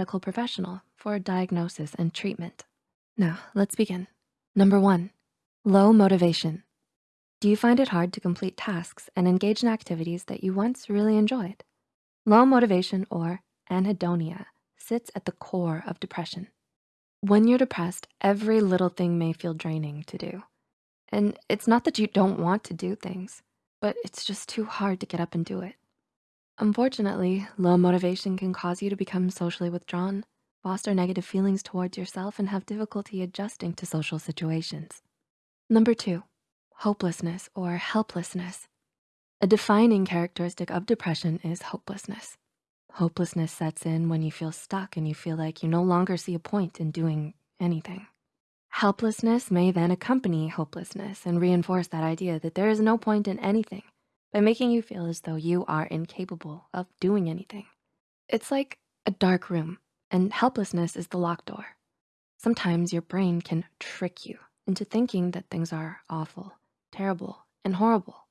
medical professional for diagnosis and treatment. Now, let's begin. Number one, low motivation. Do you find it hard to complete tasks and engage in activities that you once really enjoyed? Low motivation or anhedonia sits at the core of depression. When you're depressed, every little thing may feel draining to do. And it's not that you don't want to do things, but it's just too hard to get up and do it. Unfortunately, low motivation can cause you to become socially withdrawn, foster negative feelings towards yourself, and have difficulty adjusting to social situations. Number two, hopelessness or helplessness. A defining characteristic of depression is hopelessness. Hopelessness sets in when you feel stuck and you feel like you no longer see a point in doing anything. Helplessness may then accompany hopelessness and reinforce that idea that there is no point in anything by making you feel as though you are incapable of doing anything. It's like a dark room and helplessness is the locked door. Sometimes your brain can trick you into thinking that things are awful, terrible, and horrible.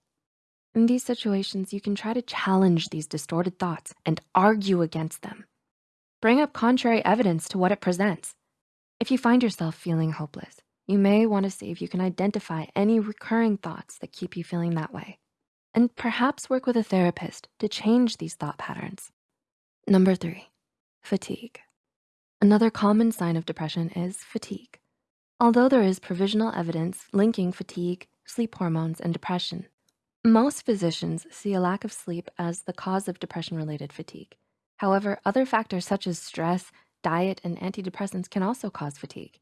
In these situations, you can try to challenge these distorted thoughts and argue against them. Bring up contrary evidence to what it presents. If you find yourself feeling hopeless, you may wanna see if you can identify any recurring thoughts that keep you feeling that way and perhaps work with a therapist to change these thought patterns. Number three, fatigue. Another common sign of depression is fatigue. Although there is provisional evidence linking fatigue, sleep hormones, and depression, most physicians see a lack of sleep as the cause of depression-related fatigue. However, other factors such as stress, diet, and antidepressants can also cause fatigue.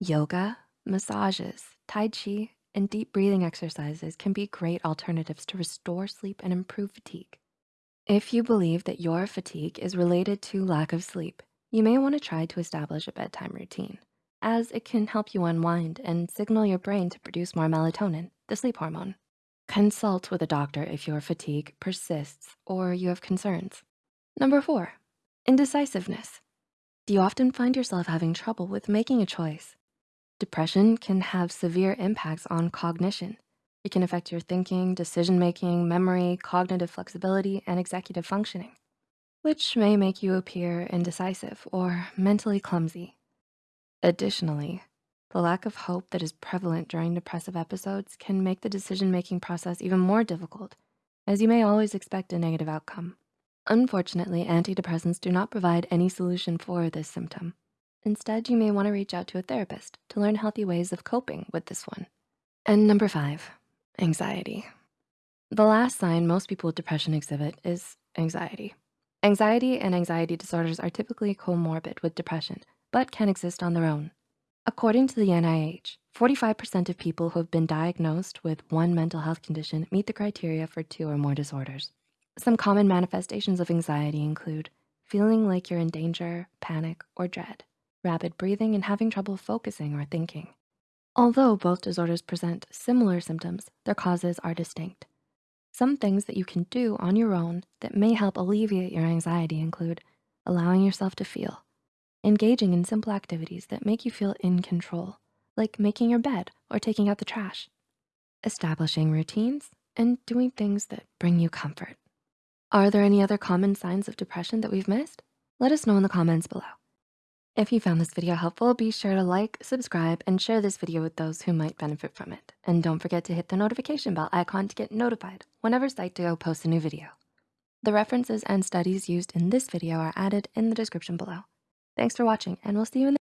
Yoga, massages, Tai Chi, and deep breathing exercises can be great alternatives to restore sleep and improve fatigue. If you believe that your fatigue is related to lack of sleep, you may wanna try to establish a bedtime routine as it can help you unwind and signal your brain to produce more melatonin, the sleep hormone. Consult with a doctor if your fatigue persists or you have concerns. Number four, indecisiveness. Do you often find yourself having trouble with making a choice? Depression can have severe impacts on cognition. It can affect your thinking, decision-making, memory, cognitive flexibility, and executive functioning, which may make you appear indecisive or mentally clumsy. Additionally, the lack of hope that is prevalent during depressive episodes can make the decision-making process even more difficult, as you may always expect a negative outcome. Unfortunately, antidepressants do not provide any solution for this symptom. Instead, you may wanna reach out to a therapist to learn healthy ways of coping with this one. And number five, anxiety. The last sign most people with depression exhibit is anxiety. Anxiety and anxiety disorders are typically comorbid with depression, but can exist on their own. According to the NIH, 45% of people who have been diagnosed with one mental health condition meet the criteria for two or more disorders. Some common manifestations of anxiety include feeling like you're in danger, panic, or dread, rapid breathing, and having trouble focusing or thinking. Although both disorders present similar symptoms, their causes are distinct. Some things that you can do on your own that may help alleviate your anxiety include allowing yourself to feel, engaging in simple activities that make you feel in control, like making your bed or taking out the trash, establishing routines, and doing things that bring you comfort. Are there any other common signs of depression that we've missed? Let us know in the comments below. If you found this video helpful, be sure to like, subscribe, and share this video with those who might benefit from it. And don't forget to hit the notification bell icon to get notified whenever Psych2Go posts a new video. The references and studies used in this video are added in the description below. Thanks for watching, and we'll see you in the